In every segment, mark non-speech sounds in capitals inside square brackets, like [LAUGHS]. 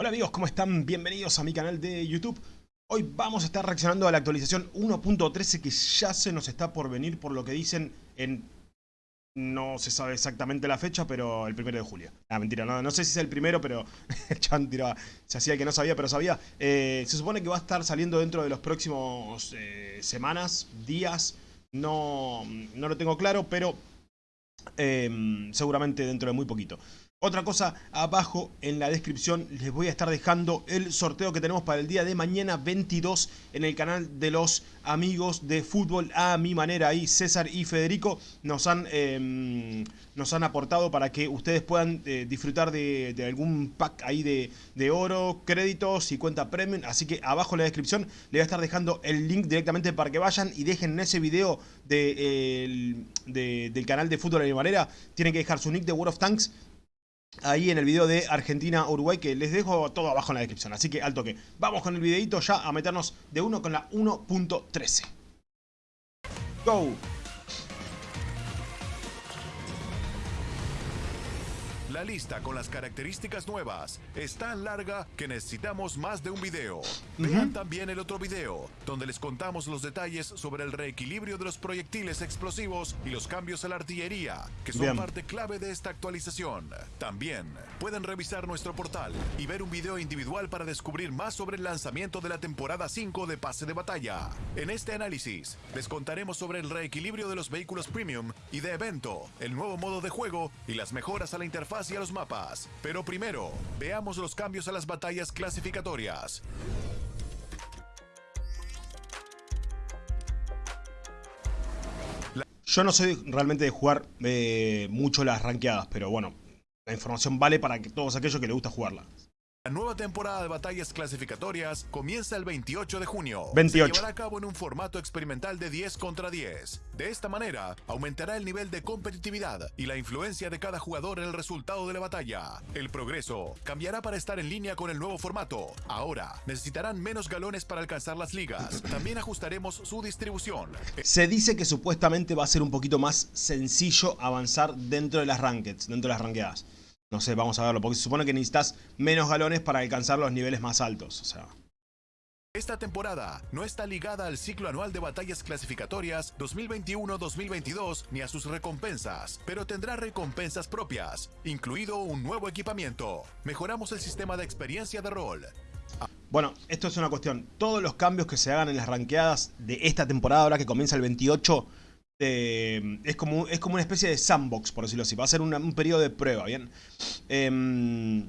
Hola amigos, ¿cómo están? Bienvenidos a mi canal de YouTube. Hoy vamos a estar reaccionando a la actualización 1.13 que ya se nos está por venir por lo que dicen en... No se sabe exactamente la fecha, pero el primero de julio. Ah, mentira, no, sé si es el primero, pero [LAUGHS] chan tiraba, se hacía que no sabía, pero sabía. Eh, se supone que va a estar saliendo dentro de los próximos eh, semanas, días. No, no lo tengo claro, pero eh, seguramente dentro de muy poquito. Otra cosa, abajo en la descripción les voy a estar dejando el sorteo que tenemos para el día de mañana 22 en el canal de los amigos de fútbol a mi manera. Ahí César y Federico nos han, em, nos han aportado para que ustedes puedan eh, disfrutar de, algún pack ahí de, oro, créditos y cuenta premium. Así que abajo en la descripción les voy a estar dejando el link directamente para que vayan y dejen en ese video de, del canal de fútbol a mi manera. Tienen que dejar su nick de World of Tanks ahí en el video de Argentina-Uruguay que les dejo todo abajo en la descripción. Así que al toque. Vamos con el videito ya a meternos de uno con la 1.13. Go. La lista con las características nuevas es tan larga que necesitamos más de un video. Vean también el otro video, donde les contamos los detalles sobre el reequilibrio de los proyectiles explosivos y los cambios a la artillería, que son parte clave de esta actualización. También pueden revisar nuestro portal y ver un video individual para descubrir más sobre el lanzamiento de la temporada 5 de Pase de Batalla. En este análisis, les contaremos sobre el reequilibrio de los vehículos premium y de evento, el nuevo modo de juego y las mejoras a la interfaz y a los mapas. Pero primero, veamos los cambios a las batallas clasificatorias. Yo no soy realmente de jugar eh, mucho las ranqueadas, pero bueno, la información vale para que todos aquellos que les gusta jugarla. La nueva temporada de batallas clasificatorias comienza el 28 de junio. 28. Se llevará a cabo en un formato experimental de 10 contra 10. De esta manera, aumentará el nivel de competitividad y la influencia de cada jugador en el resultado de la batalla. El progreso cambiará para estar en línea con el nuevo formato. Ahora, necesitarán menos galones para alcanzar las ligas. También ajustaremos su distribución. Se dice que supuestamente va a ser un poquito más sencillo avanzar dentro de las rankeds, dentro de las ranqueadas. No sé, vamos a verlo, porque se supone que necesitas menos galones para alcanzar los niveles más altos, o sea... Esta temporada no está ligada al ciclo anual de batallas clasificatorias 2021-2022 ni a sus recompensas, pero tendrá recompensas propias, incluido un nuevo equipamiento. Mejoramos el sistema de experiencia de rol. Bueno, esto es una cuestión. Todos los cambios que se hagan en las ranqueadas de esta temporada, ahora que comienza el 28, eh, es, como, es como una especie de sandbox, por decirlo así. Va a ser un periodo de prueba, ¿bien? Em,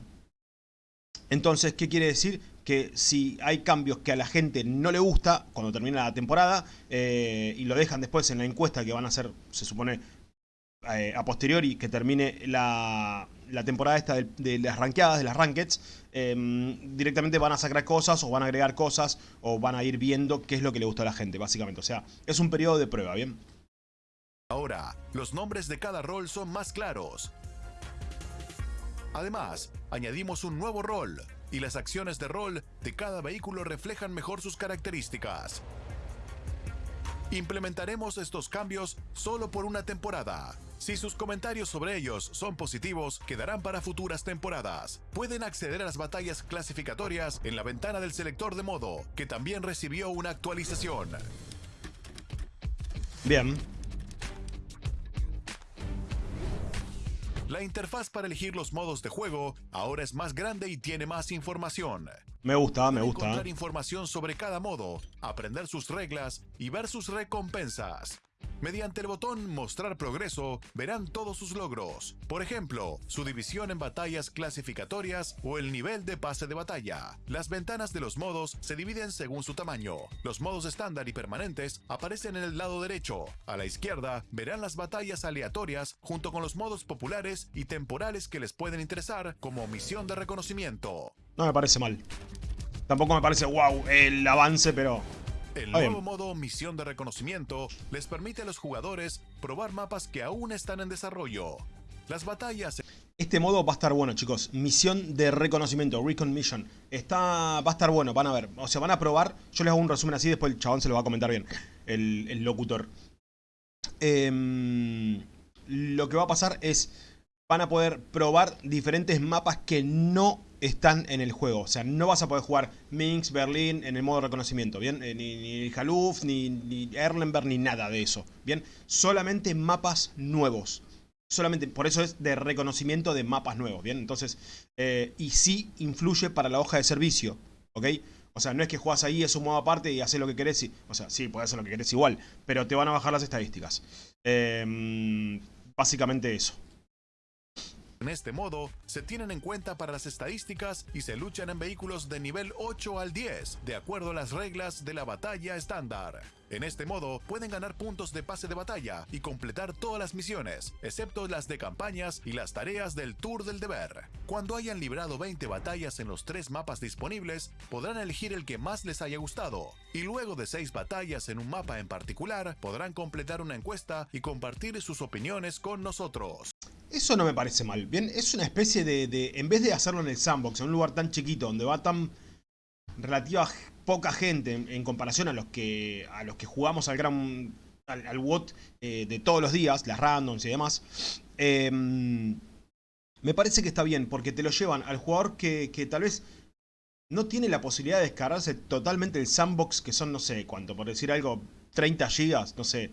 entonces, ¿qué quiere decir? Que si hay cambios que a la gente no le gusta cuando termina la temporada eh, y lo dejan después en la encuesta que van a hacer, se supone, eh, a posteriori que termine la, temporada esta de, las ranqueadas, de las rankeds, em, directamente van a sacar cosas o van a agregar cosas o van a ir viendo qué es lo que le gusta a la gente, básicamente. O sea, es un periodo de prueba, ¿bien? Ahora, los nombres de cada rol son más claros. Además, añadimos un nuevo rol, y las acciones de rol de cada vehículo reflejan mejor sus características. Implementaremos estos cambios solo por una temporada. Si sus comentarios sobre ellos son positivos, quedarán para futuras temporadas. Pueden acceder a las batallas clasificatorias en la ventana del selector de modo, que también recibió una actualización. Bien, La interfaz para elegir los modos de juego ahora es más grande y tiene más información. Me gusta, me gusta. Encontrar información sobre cada modo, aprender sus reglas y ver sus recompensas. Mediante el botón Mostrar progreso, verán todos sus logros. Por ejemplo, su división en batallas clasificatorias o el nivel de pase de batalla. Las ventanas de los modos se dividen según su tamaño. Los modos estándar y permanentes aparecen en el lado derecho. A la izquierda, verán las batallas aleatorias junto con los modos populares y temporales que les pueden interesar como misión de reconocimiento. No me parece mal. Tampoco me parece wow el avance, pero el nuevo modo Misión de Reconocimiento les permite a los jugadores probar mapas que aún están en desarrollo. Las batallas... Este modo va a estar bueno, chicos. Misión de reconocimiento, Recon Mission. Está, va a estar bueno, van a ver. O sea, van a probar. Yo les hago un resumen así, después el chabón se lo va a comentar bien. El, locutor. Em, lo que va a pasar es... Van a poder probar diferentes mapas que no están en el juego. O sea, no vas a poder jugar Minsk, Berlín en el modo reconocimiento, ¿bien? Eh, ni, ni ni, ni Erlenberg, ni nada de eso, ¿bien? Solamente mapas nuevos. Solamente, por eso es de reconocimiento de mapas nuevos, ¿bien? Entonces, eh, y sí influye para la hoja de servicio, ¿ok? O sea, no es que juegas ahí, es un modo aparte y haces lo que querés. Y, o sea, sí, puedes hacer lo que querés igual, pero te van a bajar las estadísticas. Em, básicamente eso. En este modo, se tienen en cuenta para las estadísticas y se luchan en vehículos de nivel 8 al 10, de acuerdo a las reglas de la batalla estándar. En este modo, pueden ganar puntos de pase de batalla y completar todas las misiones, excepto las de campañas y las tareas del Tour del Deber. Cuando hayan librado 20 batallas en los tres mapas disponibles, podrán elegir el que más les haya gustado, y luego de 6 batallas en un mapa en particular, podrán completar una encuesta y compartir sus opiniones con nosotros. Eso no me parece mal. Bien, es una especie de, en vez de hacerlo en el sandbox, en un lugar tan chiquito, donde va tan relativa poca gente en, comparación a los que a los que jugamos al gran al, WOT eh, de todos los días, las randoms y demás, em, me parece que está bien, porque te lo llevan al jugador que, que tal vez no tiene la posibilidad de descargarse totalmente el sandbox, que son, no sé cuánto, por decir algo, 30 gigas, no sé,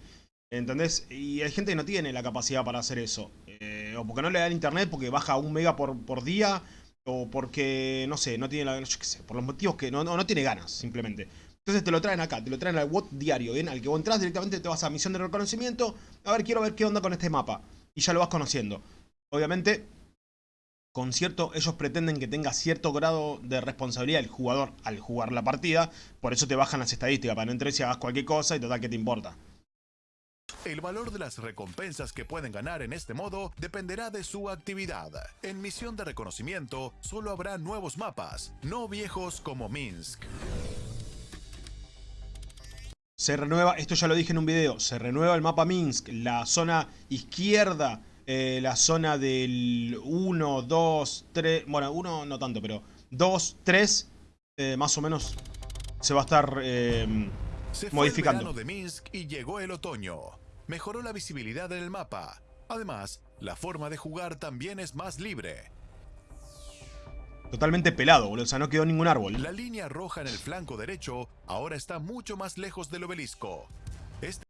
¿entendés? Y hay gente que no tiene la capacidad para hacer eso. Eh, o porque no le da el internet, porque baja un mega por, por día, o porque, no sé, no tiene la yo qué sé, por los motivos que no, no, tiene ganas, simplemente. Entonces te lo traen acá, te lo traen al WOT diario, ¿bien? Al que vos entras directamente te vas a misión de reconocimiento, a ver, quiero ver qué onda con este mapa. Y ya lo vas conociendo. Obviamente, con cierto, ellos pretenden que tenga cierto grado de responsabilidad el jugador al jugar la partida, por eso te bajan las estadísticas, para no entrar y hagas cualquier cosa y total, ¿qué te importa? El valor de las recompensas que pueden ganar en este modo dependerá de su actividad. En misión de reconocimiento solo habrá nuevos mapas, no viejos como Minsk. Se renueva, esto ya lo dije en un video, se renueva el mapa Minsk, la zona izquierda, eh, la zona del 1, 2, 3, bueno, 1 no tanto, pero 2, 3, eh, más o menos se va a estar eh, se modificando. El de Minsk y llegó el otoño. Mejoró la visibilidad en el mapa. Además, la forma de jugar también es más libre. Totalmente pelado, boludo. O sea, no quedó ningún árbol. La línea roja en el flanco derecho ahora está mucho más lejos del obelisco. Este...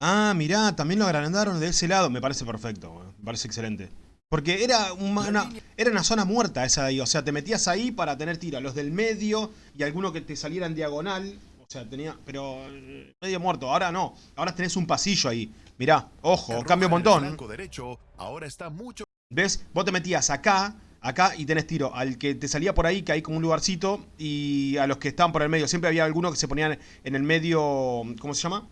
Ah, mirá, también lo agrandaron de ese lado. Me parece perfecto, me parece excelente. Porque era una, era una zona muerta esa de ahí. O sea, te metías ahí para tener tiro a los del medio y alguno que te saliera en diagonal. O sea, tenía... Pero eh, medio muerto. Ahora no. Ahora tenés un pasillo ahí. Mirá, ojo, cambio un montón. derecho ahora está mucho... ¿Ves? Vos te metías acá, acá y tenés tiro. Al que te salía por ahí, que hay como un lugarcito. Y a los que estaban por el medio. Siempre había algunos que se ponían en el medio... ¿Cómo se llama?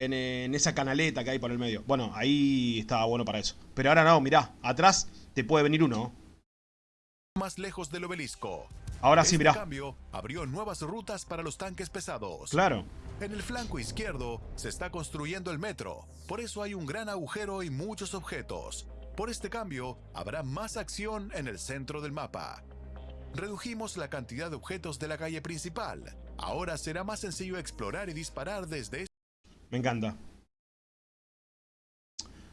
En, en, esa canaleta que hay por el medio. Bueno, ahí estaba bueno para eso. Pero ahora no, mirá. Atrás te puede venir uno. Más lejos del obelisco. Ahora sí, mirá. cambio, abrió nuevas rutas para los tanques pesados. Claro. En el flanco izquierdo se está construyendo el metro, por eso hay un gran agujero y muchos objetos. Por este cambio, habrá más acción en el centro del mapa. Redujimos la cantidad de objetos de la calle principal. Ahora será más sencillo explorar y disparar desde... Me encanta.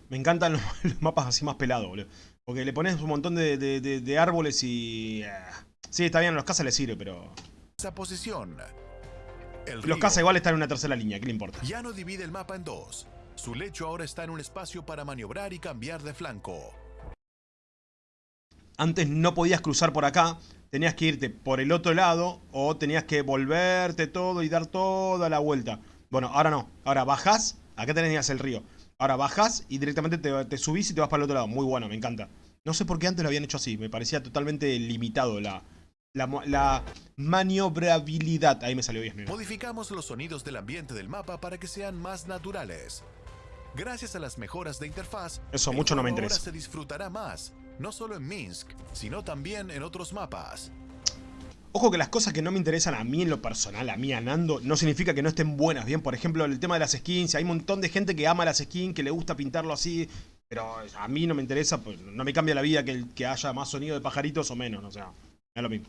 Me encantan [LAUGHS] los, mapas así más pelados, boludo. Porque le pones un montón de, árboles y... Eh, Sí, está bien, los cazas le sirve, pero... Esa posición. los cazas igual están en una tercera línea, ¿qué le importa? Ya no divide el mapa en dos. Su lecho ahora está en un espacio para maniobrar y cambiar de flanco. Antes no podías cruzar por acá, tenías que irte por el otro lado o tenías que volverte todo y dar toda la vuelta. Bueno, ahora no. Ahora bajás, acá tenías el río. Ahora bajás y directamente te, te, subís y te vas para el otro lado. Muy bueno, me encanta. No sé por qué antes lo habían hecho así. Me parecía totalmente limitado la, la, maniobrabilidad. Ahí me salió bien. Modificamos los sonidos del ambiente del mapa para que sean más naturales. Gracias a las mejoras de interfaz, eso mucho no me interesa. Ahora se disfrutará más, no solo en Minsk, sino también en otros mapas. Ojo que las cosas que no me interesan a mí en lo personal, a mí Anando, no significa que no estén buenas, bien, por ejemplo, el tema de las skins, hay un montón de gente que ama las skins, que le gusta pintarlo así, pero a mí no me interesa, pues no me cambia la vida que, que haya más sonido de pajaritos o menos, o sea. Es lo mismo.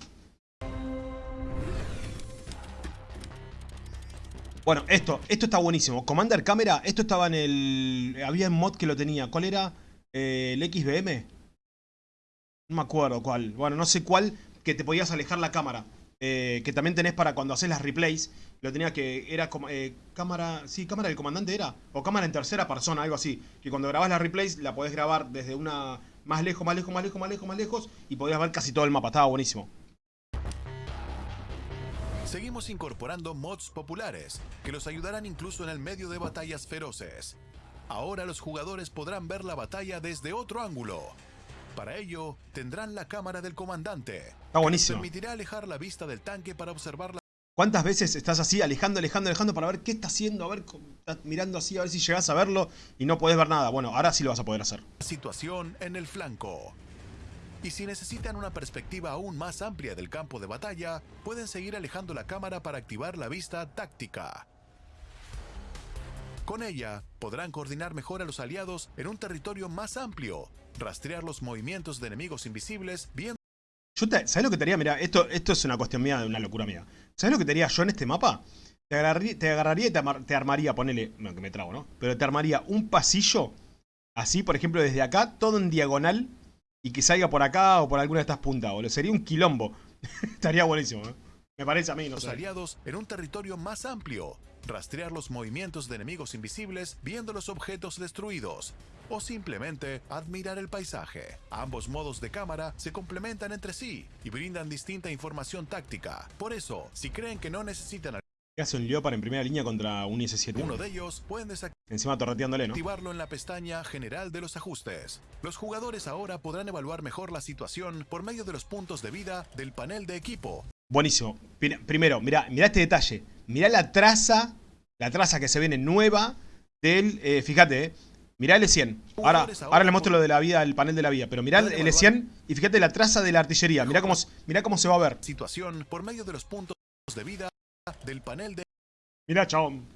Bueno, esto, esto está buenísimo. Commander Camera, esto estaba en el... Había un mod que lo tenía. ¿Cuál era? Eh, ¿El XBM? No me acuerdo cuál. Bueno, no sé cuál que te podías alejar la cámara. Eh, que también tenés para cuando haces las replays. Lo tenía que. Era como. Eh, cámara. Sí, cámara del comandante era. O cámara en tercera persona, algo así. Que cuando grabás las replays la podés grabar desde una. Más lejos, más lejos, más lejos, más lejos, más lejos. Y podías ver casi todo el mapa. Estaba buenísimo. Seguimos incorporando mods populares que los ayudarán incluso en el medio de batallas feroces. Ahora los jugadores podrán ver la batalla desde otro ángulo. Para ello, tendrán la cámara del comandante. Está buenísimo. Permitirá alejar la vista del tanque para observar la ¿Cuántas veces estás así, alejando, alejando, alejando para ver qué está haciendo? A ver, estás mirando así, a ver si llegas a verlo y no podés ver nada. Bueno, ahora sí lo vas a poder hacer. situación en el flanco. Y si necesitan una perspectiva aún más amplia del campo de batalla, pueden seguir alejando la cámara para activar la vista táctica. Con ella, podrán coordinar mejor a los aliados en un territorio más amplio, rastrear los movimientos de enemigos invisibles, viendo... Yo ¿Sabes lo que te haría? Mira, esto, esto es una cuestión mía, una locura mía. ¿Sabes lo que te haría yo en este mapa? Te agarraría, te agarraría y te, te armaría, ponele, no, que me trago, ¿no? Pero te armaría un pasillo, así, por ejemplo, desde acá, todo en diagonal, y que salga por acá o por alguna de estas puntas, boludo. Sería un quilombo. [LAUGHS] Estaría buenísimo, ¿eh? Me parece a mí, no Los aliados en un territorio más amplio. Rastrear los movimientos de enemigos invisibles viendo los objetos destruidos. O simplemente admirar el paisaje. Ambos modos de cámara se complementan entre sí y brindan distinta información táctica. Por eso, si creen que no necesitan ¿Qué hace un Leopard en primera línea contra un IS-7? Uno de ellos pueden Encima torreteándole, ¿no? activarlo en la pestaña General de los ajustes. Los jugadores ahora podrán evaluar mejor la situación por medio de los puntos de vida del panel de equipo. Buenísimo. Primero, mira, mira este detalle. Mira la traza, la traza que se viene nueva del, eh, fíjate, eh, mirá el E100. Ahora, ahora le muestro lo de la vida, el panel de la vida, pero mirá el E100 y fíjate la traza de la artillería. Mirá cómo, mirá cómo se va a ver. Situación por medio de los puntos de vida del panel de... Mira, chabón.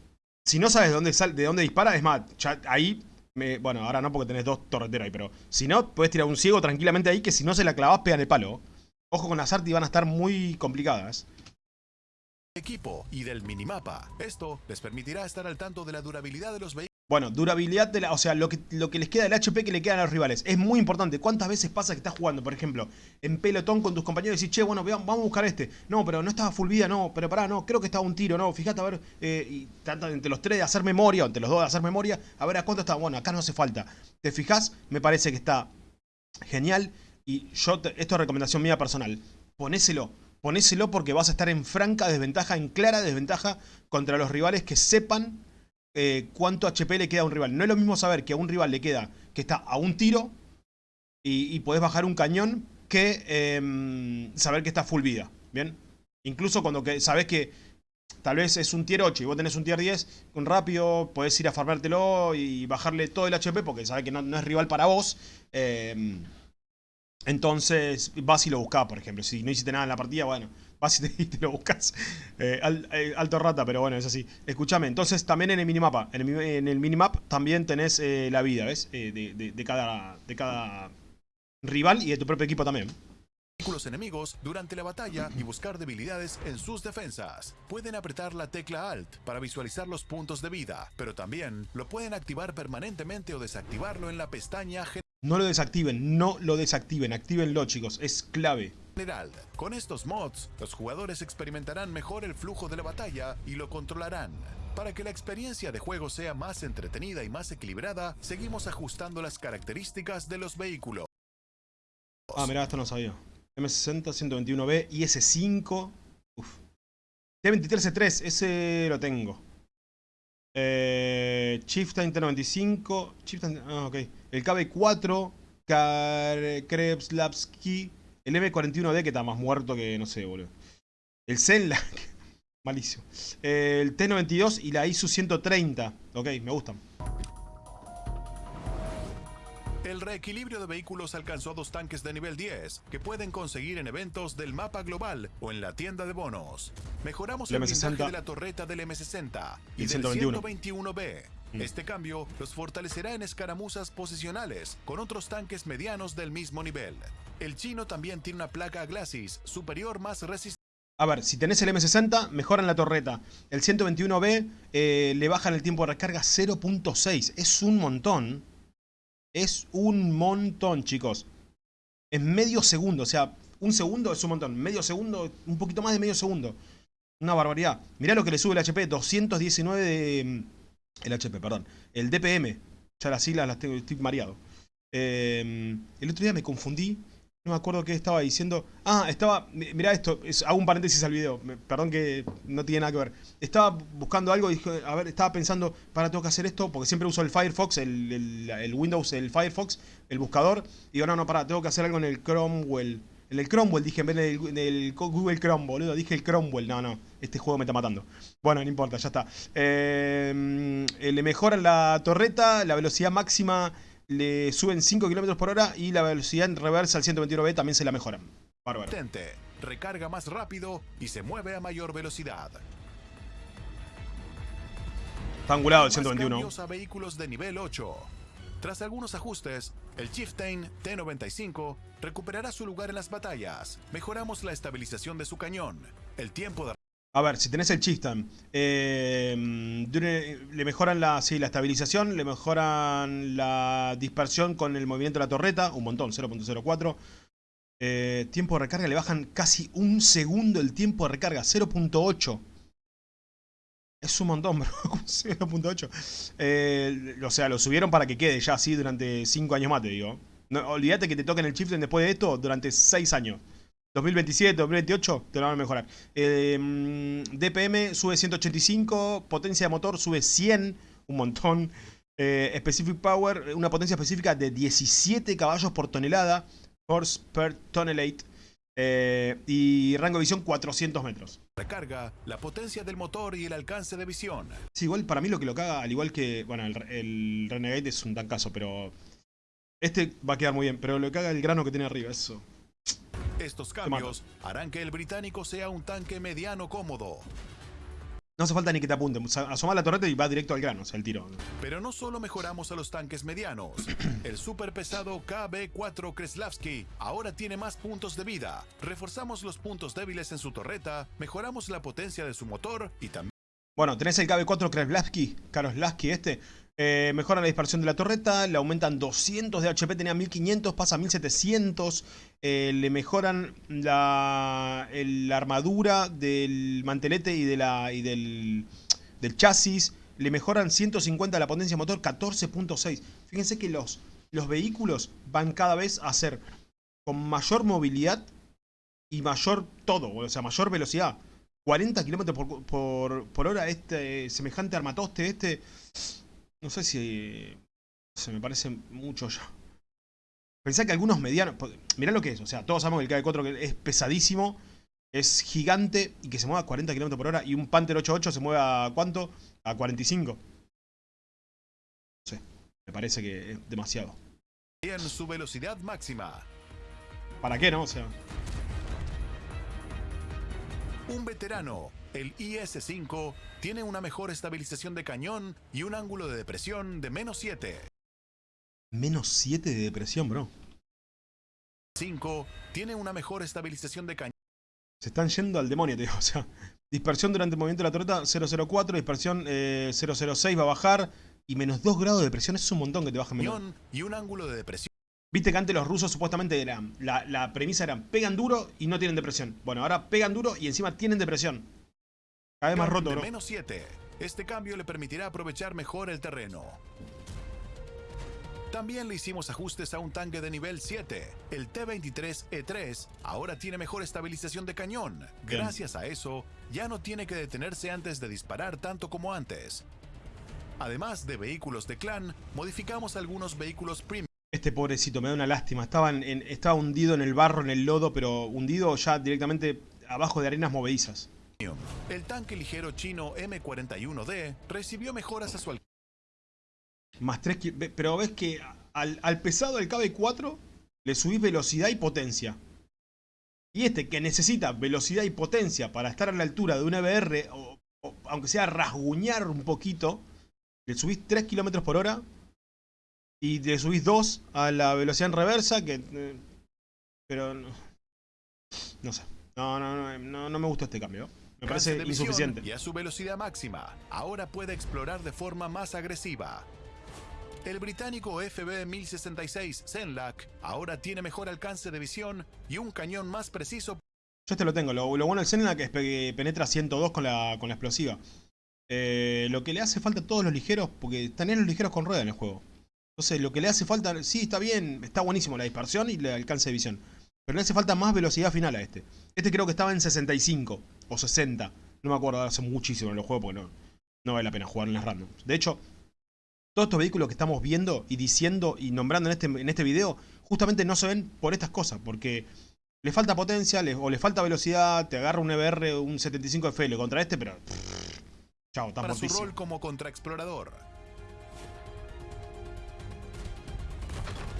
Si no sabes de dónde, sale, de dónde dispara, es más, ahí... Me, bueno, ahora no porque tenés dos torreteros ahí, pero si no, puedes tirar un ciego tranquilamente ahí que si no se la clavas, pegan el palo. Ojo con las arti, van a estar muy complicadas equipo y del minimapa. Esto les permitirá estar al tanto de la durabilidad de los vehículos. Bueno, durabilidad de la... O sea, lo que, lo que les queda del HP que le quedan a los rivales. Es muy importante. ¿Cuántas veces pasa que estás jugando, por ejemplo, en pelotón con tus compañeros y decís, che, bueno, vamos a buscar este? No, pero no estaba full vida, no, pero pará, no, creo que estaba un tiro, no, fíjate, a ver, eh, y tratan entre los tres de hacer memoria, o entre los dos de hacer memoria, a ver a cuánto está. Bueno, acá no hace falta. ¿Te fijas? Me parece que está genial. Y yo, esto es recomendación mía personal. Ponéselo. Ponéselo porque vas a estar en franca desventaja, en clara desventaja contra los rivales que sepan eh, cuánto HP le queda a un rival. No es lo mismo saber que a un rival le queda, que está a un tiro y, podés bajar un cañón, que em, saber que está full vida. ¿Bien? Incluso cuando que, sabes que tal vez es un tier 8 y vos tenés un tier 10, un rápido podés ir a farmártelo y bajarle todo el HP porque sabes que no, es rival para vos. Em, entonces vas y lo buscás, por ejemplo. Si no hiciste nada en la partida, bueno, [LAUGHS] vas y te, lo buscas. Eh, eh, alto rata, pero bueno, es así. Escúchame, entonces también en el minimapa. En el, en minimap también tenés eh, la vida, ¿ves? De, cada, de cada rival y de tu propio equipo también. Vehículos enemigos durante la batalla y buscar debilidades en sus defensas. Pueden apretar la tecla Alt para visualizar los puntos de vida, pero también lo pueden activar permanentemente o desactivarlo en la pestaña No lo desactiven, no lo desactiven, actívenlo chicos, es clave general. Con estos mods, los jugadores experimentarán mejor el flujo de la batalla y lo controlarán. Para que la experiencia de juego sea más entretenida y más equilibrada, seguimos ajustando las características de los vehículos. Ah, mirá, esto no sabía. M60, 121B y S5. Uf. T23C3, ese lo tengo. Eh, Chieftain T95. Chieftain, ah, ok. El KB4. Krebs Lapski. El M41D que está más muerto que, no sé, boludo. El Zenlac. [LAUGHS] Malísimo. El T92 y la ISU 130. Ok, me gustan. El reequilibrio de vehículos alcanzó dos tanques de nivel 10 que pueden conseguir en eventos del mapa global o en la tienda de bonos. Mejoramos el, el de la torreta del M60 y, del 121B. Mm. Este cambio los fortalecerá en escaramuzas posicionales con otros tanques medianos del mismo nivel. El chino también tiene una placa Glacis superior más resistente. A ver, si tenés el M60, mejoran la torreta. El 121B eh, le bajan el tiempo de recarga 0.6. Es un montón. Es un montón, chicos. Es medio segundo, o sea, un segundo es un montón. Medio segundo, un poquito más de medio segundo. Una barbaridad. Mirá lo que le sube el HP, 219 de... Mm, el HP, perdón. El DPM. Ya las siglas las tengo, estoy mareado. Eh, el otro día me confundí no me acuerdo qué estaba diciendo. Ah, estaba... Mirá esto, hago un paréntesis al video. Perdón que no tiene nada que ver. Estaba buscando algo y dije, a ver, estaba pensando, para, tengo que hacer esto, porque siempre uso el Firefox, el, Windows, el Firefox, el buscador. Y digo, no, no, para, tengo que hacer algo en el Cromwell. En el Cromwell dije, en vez del, Google Chrome, boludo. Dije el Cromwell. No, no, este juego me está matando. Bueno, no importa, ya está. Eh, le mejoran la torreta, la velocidad máxima le suben 5 km por hora y la velocidad en reversa al 121B también se la mejoran. Bárbaro. Recarga más rápido y se mueve a mayor velocidad. Está angulado el 121. a vehículos de nivel 8. Tras algunos ajustes, el Chieftain T-95 recuperará su lugar en las batallas. Mejoramos la estabilización de su cañón, el tiempo de a ver, si tenés el Chistan, eh, le mejoran la, la estabilización, le mejoran la dispersión con el movimiento de la torreta, un montón, 0.04. Eh, tiempo de recarga, le bajan casi un segundo el tiempo de recarga, 0.8. Es un montón, [LAUGHS] bro, 0.8. Eh, o sea, lo subieron para que quede ya así durante 5 años más, te digo. Olvídate que te toquen el Chieftain después de esto durante 6 años. 2027, 2028 te lo van a mejorar. Eh, DPM sube 185, potencia de motor sube 100, un montón. Eh, specific Power, una potencia específica de 17 caballos por tonelada, horse per tonnelate. Eh, y rango de visión 400 metros. Recarga la potencia del motor y el alcance de visión. Sí, igual para mí lo que lo caga, al igual que, bueno, el, el Renegade es un tancazo, pero este va a quedar muy bien. Pero lo que caga el grano que tiene arriba, eso. Estos cambios harán que el británico sea un tanque mediano cómodo. No hace falta ni que te apunte. Asoma la torreta y va directo al grano, o sea, el tiro. Pero no solo mejoramos a los tanques medianos. [CLEARS THROAT] el super pesado KB4 Kreslavsky ahora tiene más puntos de vida. Reforzamos los puntos débiles en su torreta, mejoramos la potencia de su motor y también... Bueno, tenés el KB4 Kreslavsky, Karoslavsky este, eh, mejoran la dispersión de la torreta, le aumentan 200 de HP, tenía 1500, pasa a 1700. Eh, le mejoran la, armadura del mantelete y, de la, y del, chasis. Le mejoran 150 la potencia motor, 14.6. Fíjense que los, los vehículos van cada vez a ser con mayor movilidad y mayor todo, o sea, mayor velocidad. 40 km por, por hora, este semejante armatoste, este no sé si... Se me parece mucho ya. Pensá que algunos medianos... Mirá lo que es, o sea, todos sabemos que el KV4 es pesadísimo, es gigante y que se mueve a 40 km por hora y un Panther 88 se mueve a ¿cuánto? A 45. No sé, me parece que es demasiado. En su velocidad máxima. ¿Para qué, no? O sea... Un veterano el IS-5 tiene una mejor estabilización de cañón y un ángulo de depresión de menos 7. Menos 7 de depresión, bro. 5 tiene una mejor estabilización de cañón. Se están yendo al demonio, tío. [LAUGHS] O sea, dispersión durante el movimiento de la torreta 004, dispersión 006 eh, va a bajar y menos 2 grados de depresión es un montón que te baja menos. Y un ángulo de depresión. Viste que antes los rusos supuestamente eran, la, la premisa era pegan duro y no tienen depresión. Bueno, ahora pegan duro y encima tienen depresión. Vez más roto, ¿no? menos 7. Este cambio le permitirá aprovechar mejor el terreno. También le hicimos ajustes a un tanque de nivel 7. El T-23E3 ahora tiene mejor estabilización de cañón. Gracias a eso, ya no tiene que detenerse antes de disparar tanto como antes. Además de vehículos de clan, modificamos algunos vehículos premium. Este pobrecito, me da una lástima. Estaba, en, estaba hundido en el barro, en el lodo, pero hundido ya directamente abajo de arenas movedizas. El tanque ligero chino M41D recibió mejoras a su alcance. Más 3 Pero ves que al, pesado del KB4 le subís velocidad y potencia. Y este que necesita velocidad y potencia para estar a la altura de un EBR, o, aunque sea rasguñar un poquito, le subís 3 km por hora y le subís 2 a la velocidad en reversa, que... Eh, pero... No, no sé. No, no, no, no, no me gusta este cambio. Me parece insuficiente. Y a su velocidad máxima, ahora puede explorar de forma más agresiva. El británico FB-1066 Zenlac ahora tiene mejor alcance de visión y un cañón más preciso Yo este lo tengo. Lo, lo bueno del Zenlac es que penetra 102 con la, con la explosiva. Eh, lo que le hace falta a todos los ligeros, porque también los ligeros con rueda en el juego. Entonces lo que le hace falta, sí, está bien, está buenísimo la dispersión y el alcance de visión. Pero le hace falta más velocidad final a este. Este creo que estaba en 65 o 60. No me acuerdo, hace muchísimo en los juegos porque no, no vale la pena jugar en las randoms. De hecho, todos estos vehículos que estamos viendo y diciendo y nombrando en este, en este video, justamente no se ven por estas cosas, porque le falta potencia le, o le falta velocidad, te agarra un EBR, un 75FL contra este, pero... Pff, chao, para su rol como contraexplorador.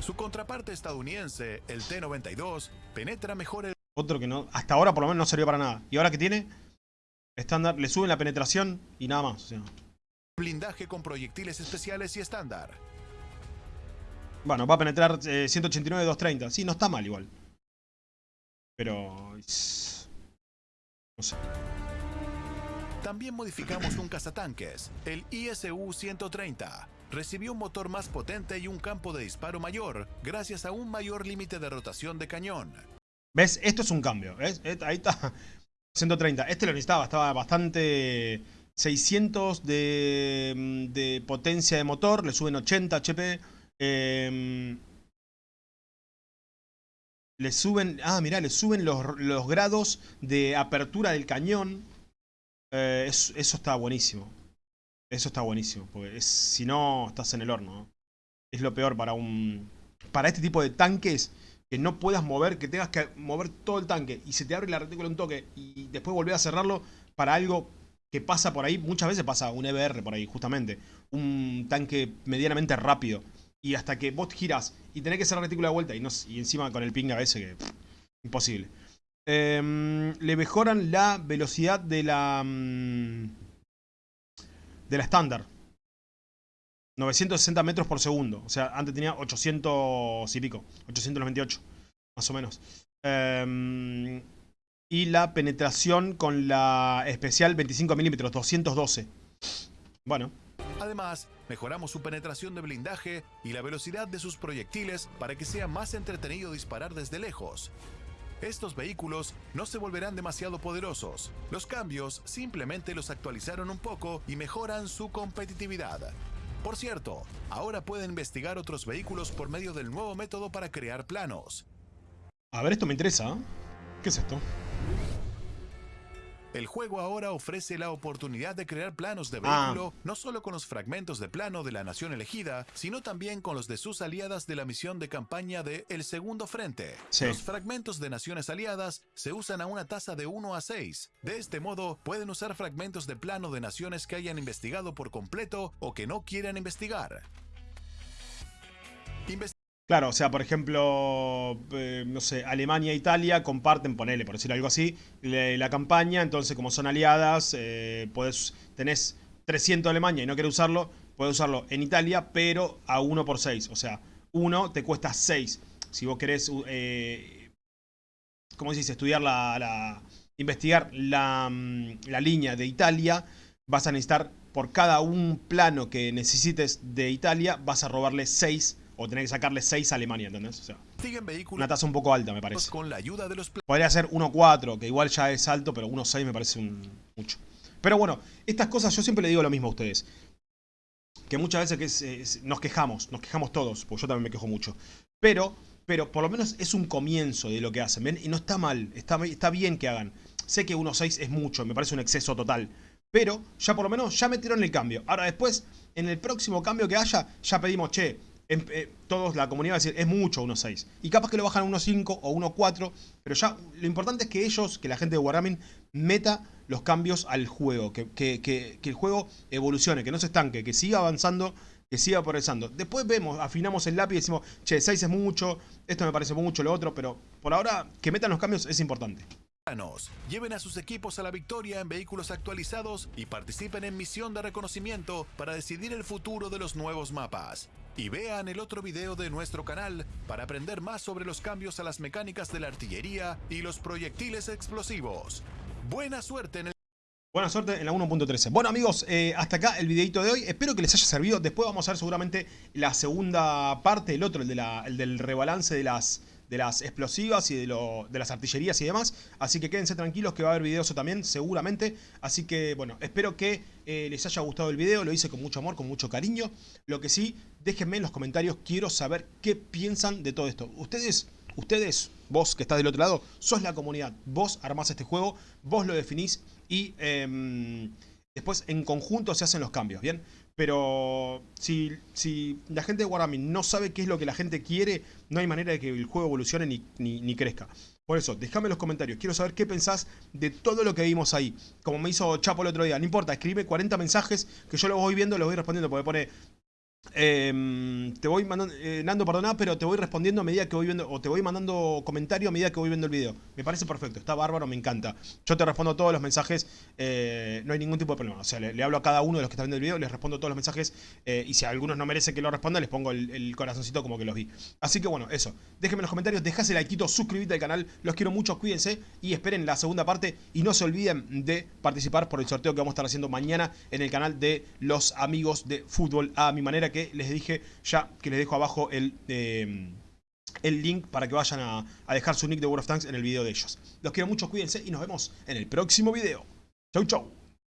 Su contraparte estadounidense, el T-92, penetra mejor el Otro que no, hasta ahora por lo menos no sirvió para nada. Y ahora que tiene, estándar, le suben la penetración y nada más. o sea. blindaje con proyectiles especiales y estándar. Bueno, va a penetrar eh, 189 230. Sí, no está mal igual. Pero... No sé. También modificamos un cazatanques, el ISU-130. Recibió un motor más potente y un campo de disparo mayor, gracias a un mayor límite de rotación de cañón. ¿Ves? Esto es un cambio. ¿ves? Ahí está. [LAUGHS] 130. Este lo necesitaba. Estaba bastante... 600 de, mm, de potencia de motor. Le suben 80 HP. em, le suben... Ah, mirá, le suben los, los grados de apertura del cañón. Eh, es- eso está buenísimo. Eso está buenísimo. Porque si no, estás en el horno. ¿no? Es lo peor para un... Para este tipo de tanques que no puedas mover, que tengas que mover todo el tanque y se te abre la retícula un toque y después volver a cerrarlo para algo que pasa por ahí, muchas veces pasa un EBR por ahí, justamente, un tanque medianamente rápido y hasta que vos giras y tenés que cerrar la retícula de vuelta y, no, y encima con el ping a veces que imposible. Em, le mejoran la velocidad de la mm, de la estándar. 960 metros por segundo. O sea, antes tenía 800 y pico. 898, más o menos. Em, y la penetración con la especial 25 milímetros, 212. Bueno, Además, mejoramos su penetración de blindaje y la velocidad de sus proyectiles para que sea más entretenido disparar desde lejos. Estos vehículos no se volverán demasiado poderosos. Los cambios simplemente los actualizaron un poco y mejoran su competitividad. Por cierto, ahora pueden investigar otros vehículos por medio del nuevo método para crear planos. a ver, esto me interesa. ¿Qué es esto? El juego ahora ofrece la oportunidad de crear planos de Ah. vehículo no solo con los fragmentos de plano de la nación elegida, sino también con los de sus aliadas de la misión de campaña de El Segundo Frente. Sí. Los fragmentos de naciones aliadas se usan a una tasa de 1 a 6. De este modo, pueden usar fragmentos de plano de naciones que hayan investigado por completo o que no quieran investigar. Inves- Claro, o sea, por ejemplo, eh, no sé, Alemania e Italia comparten, ponele, por decir algo así, le- la campaña, entonces como son aliadas, eh, podés, tenés 300 de Alemania y no querés usarlo, puedes usarlo en Italia, pero a 1 por 6, o sea, 1 te cuesta 6. Si vos querés, eh, ¿cómo se? Estudiar la, la- investigar la, mm, la línea de Italia, vas a necesitar, por cada un plano que necesites de Italia, vas a robarle 6 o tener que sacarle 6 a Alemania, ¿entendés? O sea, una tasa un poco alta, me parece. con la ayuda de los planos. Podría ser 1.4, que igual ya es alto, pero 1.6 me parece un, mucho. Pero bueno, estas cosas yo siempre le digo lo mismo a ustedes. Que muchas veces que es- es- nos quejamos, nos quejamos todos, porque yo también me quejo mucho. Pero, pero por lo menos es un comienzo de lo que hacen, ¿ven? Y no está mal, está, está bien que hagan. Sé que 1.6 es mucho, me parece un exceso total. Pero ya por lo menos ya metieron el cambio. Ahora después, en el próximo cambio que haya, ya pedimos, che, em- eh, todos la comunidad va a decir, es mucho 1.6. Y capaz que lo bajan a 1.5 o 1.4. Pero ya lo importante es que ellos, que la gente de Wargaming, meta los cambios al juego. Que, que- que- que el juego evolucione, que no se estanque, que siga avanzando, que siga progresando. Después vemos, afinamos el lápiz y decimos, che, 6 es mucho, esto me parece mucho, lo otro. Pero por ahora, que metan los cambios es importante. Lleven a sus equipos a la victoria en vehículos actualizados y participen en misión de reconocimiento para decidir el futuro de los nuevos mapas. Y vean el otro video de nuestro canal para aprender más sobre los cambios a las mecánicas de la artillería y los proyectiles explosivos. Buena suerte en el Buena suerte en la 1.13. Bueno amigos, eh, hasta acá el videito de hoy. Espero que les haya servido. Después vamos a ver seguramente la segunda parte, el otro, el, del rebalance de las, de las explosivas y de, lo, de las artillerías y demás. Así que quédense tranquilos que va a haber videos también, seguramente. Así que bueno, espero que eh, les haya gustado el video. Lo hice con mucho amor, con mucho cariño. Lo que sí, déjenme en los comentarios. Quiero saber qué piensan de todo esto. Ustedes, ustedes, vos que estás del otro lado, sos la comunidad. Vos armás este juego, vos lo definís y em, después en conjunto se hacen los cambios, ¿bien? Pero si, si la gente de Wargaming no sabe qué es lo que la gente quiere, no hay manera de que el juego evolucione ni, ni, crezca. Por eso, déjame en los comentarios. Quiero saber qué pensás de todo lo que vimos ahí. Como me hizo Chapo el otro día. No importa, escribe 40 mensajes que yo los voy viendo, los voy respondiendo. Porque pone, eh, te voy mandando, eh, Nando, perdona, pero te voy respondiendo a medida que voy viendo, o te voy mandando comentario a medida que voy viendo el video. Me parece perfecto, está bárbaro, me encanta. Yo te respondo todos los mensajes, eh, no hay ningún tipo de problema. O sea, le, hablo a cada uno de los que están viendo el video, les respondo todos los mensajes, eh, y si algunos no merecen que lo responda, les pongo el, corazoncito como que los vi. Así que bueno, eso. Déjenme en los comentarios, dejase el like, suscríbete al canal, los quiero mucho, cuídense, y esperen la segunda parte, y no se olviden de participar por el sorteo que vamos a estar haciendo mañana en el canal de los amigos de fútbol a mi manera que les dije ya que les dejo abajo el, em, el link para que vayan a, a, dejar su nick de World of Tanks en el video de ellos. Los quiero mucho, cuídense y nos vemos en el próximo video. Chau, chau.